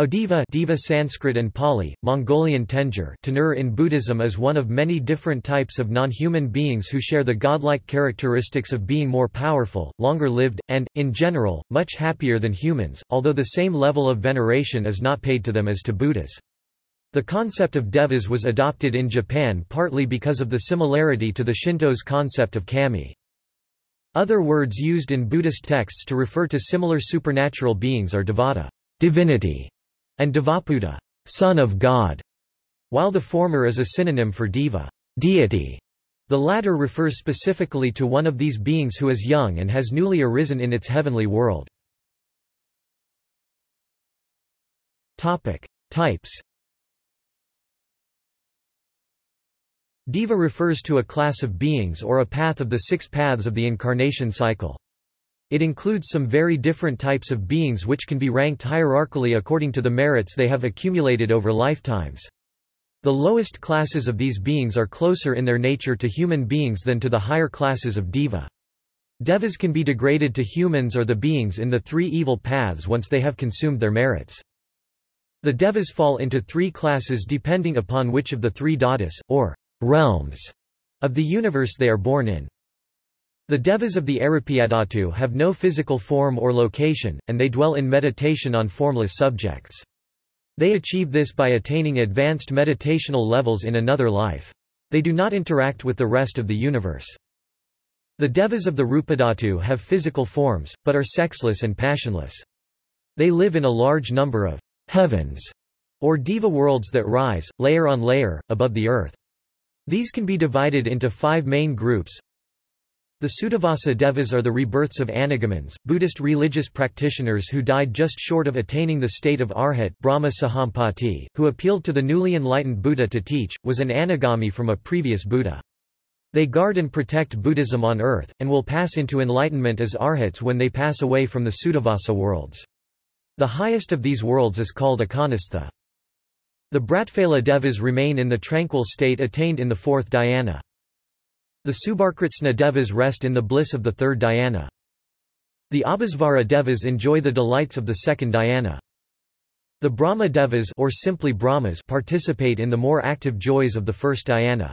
Audiva Diva Sanskrit and Pali, Mongolian Tenjur Tenur in Buddhism is one of many different types of non-human beings who share the godlike characteristics of being more powerful, longer-lived, and, in general, much happier than humans, although the same level of veneration is not paid to them as to Buddhas. The concept of devas was adopted in Japan partly because of the similarity to the Shinto's concept of kami. Other words used in Buddhist texts to refer to similar supernatural beings are devata divinity, and Devaputta, son of God, while the former is a synonym for diva, deity. The latter refers specifically to one of these beings who is young and has newly arisen in its heavenly world. Topic: Types. Deva refers to a class of beings or a path of the six paths of the incarnation cycle. It includes some very different types of beings which can be ranked hierarchically according to the merits they have accumulated over lifetimes. The lowest classes of these beings are closer in their nature to human beings than to the higher classes of Deva. Devas can be degraded to humans or the beings in the three evil paths once they have consumed their merits. The Devas fall into three classes depending upon which of the three dhatus, or realms, of the universe they are born in. The devas of the Arupyadhatu have no physical form or location, and they dwell in meditation on formless subjects. They achieve this by attaining advanced meditational levels in another life. They do not interact with the rest of the universe. The devas of the Rupadhatu have physical forms, but are sexless and passionless. They live in a large number of heavens, or deva worlds that rise, layer on layer, above the earth. These can be divided into five main groups, the Suddhavasa Devas are the rebirths of Anagamins, Buddhist religious practitioners who died just short of attaining the state of Arhat Brahma Sahampati, who appealed to the newly enlightened Buddha to teach, was an anagami from a previous Buddha. They guard and protect Buddhism on earth, and will pass into enlightenment as arhats when they pass away from the Suddhavasa worlds. The highest of these worlds is called Akanistha. The Brihatphala Devas remain in the tranquil state attained in the fourth dhyana. The Subhakritsna Devas rest in the bliss of the third dhyana. The Abhasvara Devas enjoy the delights of the second dhyana. The Brahma Devas or simply Brahmas participate in the more active joys of the first dhyana.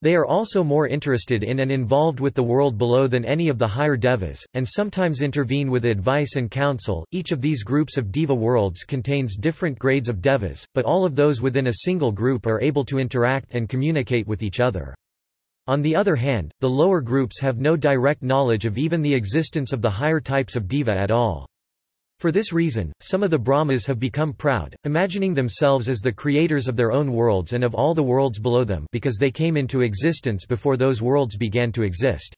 They are also more interested in and involved with the world below than any of the higher devas, and sometimes intervene with advice and counsel. Each of these groups of deva worlds contains different grades of devas, but all of those within a single group are able to interact and communicate with each other. On the other hand, the lower groups have no direct knowledge of even the existence of the higher types of deva at all. For this reason, some of the Brahmas have become proud, imagining themselves as the creators of their own worlds and of all the worlds below them because they came into existence before those worlds began to exist.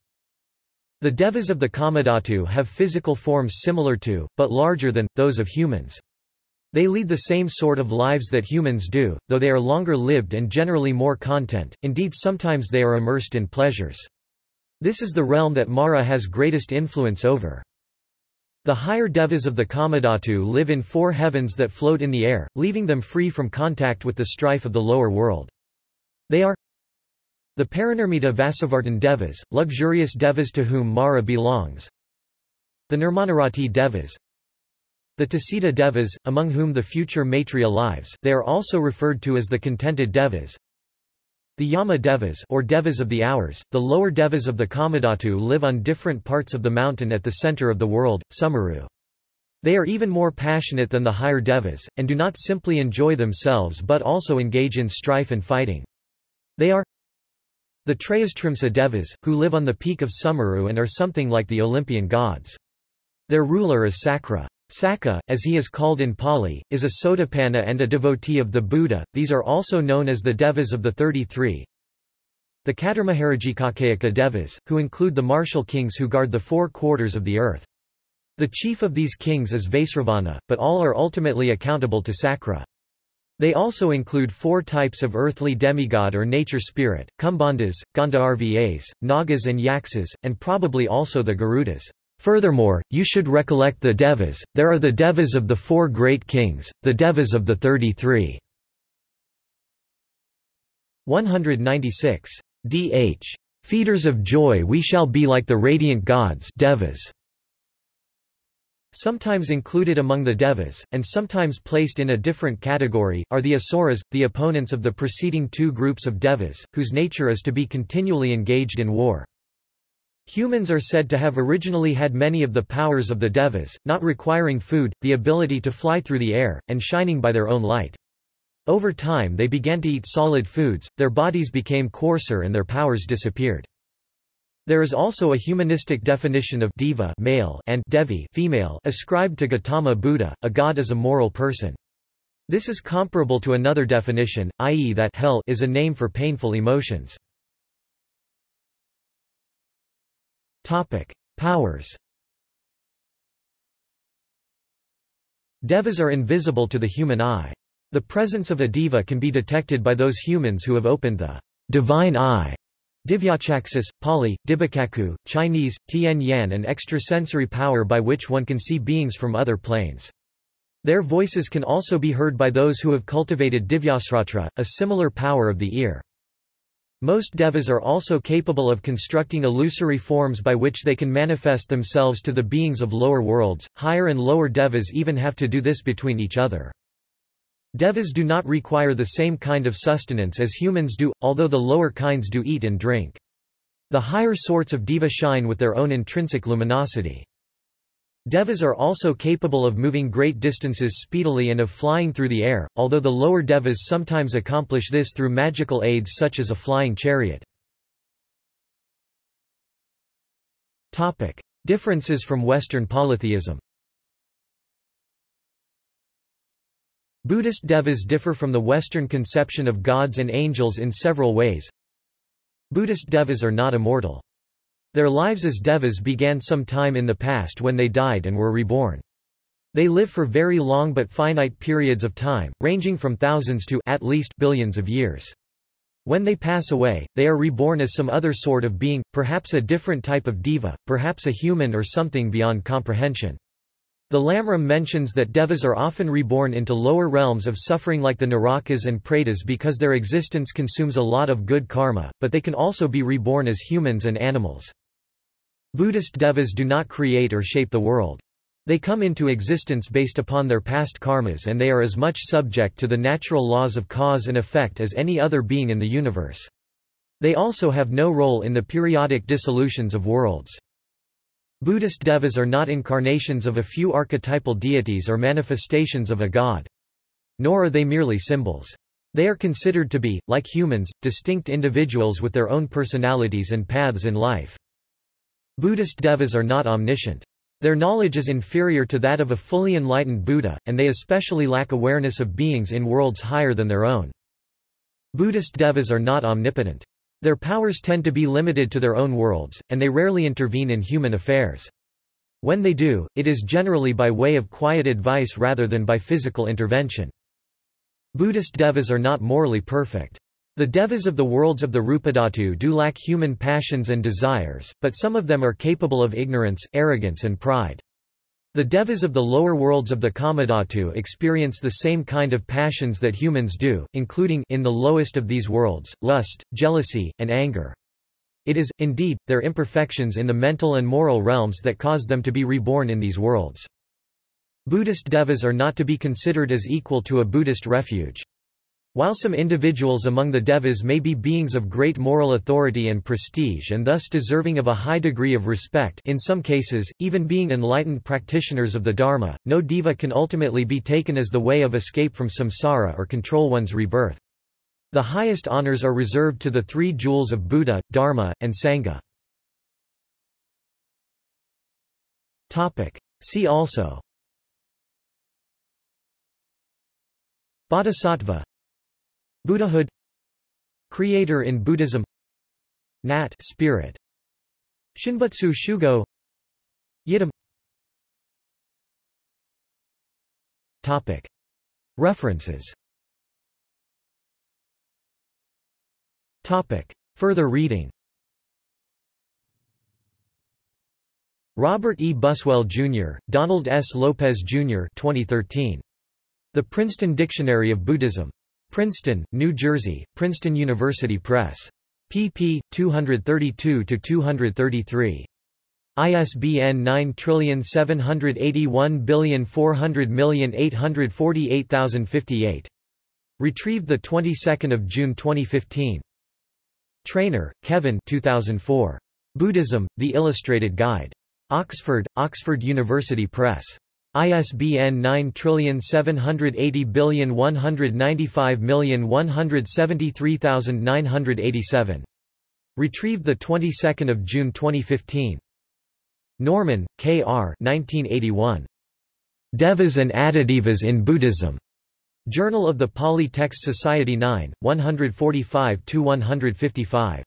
The devas of the Kamadhatu have physical forms similar to, but larger than, those of humans. They lead the same sort of lives that humans do, though they are longer lived and generally more content, indeed sometimes they are immersed in pleasures. This is the realm that Mara has greatest influence over. The higher devas of the Kamadhatu live in four heavens that float in the air, leaving them free from contact with the strife of the lower world. They are the Parinirmita Vasavartin devas, luxurious devas to whom Mara belongs, the Nirmanarati devas, the Tusita Devas, among whom the future Maitreya lives they are also referred to as the contented Devas. The Yama Devas or Devas of the Hours, the lower Devas of the Kamadhatu live on different parts of the mountain at the center of the world, Sumeru. They are even more passionate than the higher Devas, and do not simply enjoy themselves but also engage in strife and fighting. They are the Trayastrimsa Devas, who live on the peak of Sumeru and are something like the Olympian gods. Their ruler is Sakra. Sakka, as he is called in Pali, is a Sotapanna and a devotee of the Buddha. These are also known as the Devas of the 33. The Caturmaharajikakayika Devas, who include the martial kings who guard the four quarters of the earth. The chief of these kings is Vaisravana, but all are ultimately accountable to Sakra. They also include four types of earthly demigod or nature spirit, Kumbhandas, Gandharvas, Nagas and Yaksas, and probably also the Garudas. Furthermore, you should recollect the devas, there are the devas of the four great kings, the devas of the thirty-three. 196. Dh. Feeders of joy we shall be like the radiant gods devas. Sometimes included among the devas, and sometimes placed in a different category, are the asuras, the opponents of the preceding two groups of devas, whose nature is to be continually engaged in war. Humans are said to have originally had many of the powers of the devas, not requiring food, the ability to fly through the air, and shining by their own light. Over time they began to eat solid foods, their bodies became coarser and their powers disappeared. There is also a humanistic definition of diva male and devi female ascribed to Gautama Buddha, a god is a moral person. This is comparable to another definition, i.e. that hell is a name for painful emotions. Powers. Devas are invisible to the human eye. The presence of a diva can be detected by those humans who have opened the divine eye Divyacaksus, Pali, Dibbacakkhu, Chinese, Tian Yan and extrasensory power by which one can see beings from other planes. Their voices can also be heard by those who have cultivated Divyasrotra, a similar power of the ear. Most devas are also capable of constructing illusory forms by which they can manifest themselves to the beings of lower worlds, higher and lower devas even have to do this between each other. Devas do not require the same kind of sustenance as humans do, although the lower kinds do eat and drink. The higher sorts of deva shine with their own intrinsic luminosity. Devas are also capable of moving great distances speedily and of flying through the air, although the lower devas sometimes accomplish this through magical aids such as a flying chariot. Topic. Differences from Western polytheism Buddhist devas differ from the Western conception of gods and angels in several ways. Buddhist devas are not immortal. Their lives as devas began some time in the past when they died and were reborn. They live for very long but finite periods of time, ranging from thousands to at least billions of years. When they pass away, they are reborn as some other sort of being, perhaps a different type of deva, perhaps a human or something beyond comprehension. The Lamrim mentions that devas are often reborn into lower realms of suffering like the Narakas and Pretas because their existence consumes a lot of good karma, but they can also be reborn as humans and animals. Buddhist devas do not create or shape the world. They come into existence based upon their past karmas and they are as much subject to the natural laws of cause and effect as any other being in the universe. They also have no role in the periodic dissolutions of worlds. Buddhist devas are not incarnations of a few archetypal deities or manifestations of a god. Nor are they merely symbols. They are considered to be, like humans, distinct individuals with their own personalities and paths in life. Buddhist devas are not omniscient. Their knowledge is inferior to that of a fully enlightened Buddha, and they especially lack awareness of beings in worlds higher than their own. Buddhist devas are not omnipotent. Their powers tend to be limited to their own worlds, and they rarely intervene in human affairs. When they do, it is generally by way of quiet advice rather than by physical intervention. Buddhist devas are not morally perfect. The devas of the worlds of the Rupadhatu do lack human passions and desires, but some of them are capable of ignorance, arrogance and pride. The devas of the lower worlds of the Kamadhatu experience the same kind of passions that humans do, including in the lowest of these worlds, lust, jealousy, and anger. It is, indeed, their imperfections in the mental and moral realms that cause them to be reborn in these worlds. Buddhist devas are not to be considered as equal to a Buddhist refuge. While some individuals among the devas may be beings of great moral authority and prestige and thus deserving of a high degree of respect in some cases, even being enlightened practitioners of the Dharma, no deva can ultimately be taken as the way of escape from samsara or control one's rebirth. The highest honors are reserved to the three jewels of Buddha, Dharma, and Sangha. See also Bodhisattva Buddhahood Creator in Buddhism Nat spirit Shinbutsu Shugo Yidam Topic References Topic Further reading Robert E. Buswell, Jr., Donald S. Lopez, Jr. 2013. The Princeton Dictionary of Buddhism. Princeton, New Jersey, Princeton University Press. pp. 232–233. ISBN 9781400848058. Retrieved the 22nd of June 2015. Trainor, Kevin 2004. Buddhism: The Illustrated Guide. Oxford, Oxford University Press. ISBN 9780195173987. Retrieved the 22nd of June 2015. Norman, K. R. 1981. Devas and Adhidevas in Buddhism. Journal of the Pali Text Society 9, 145–155.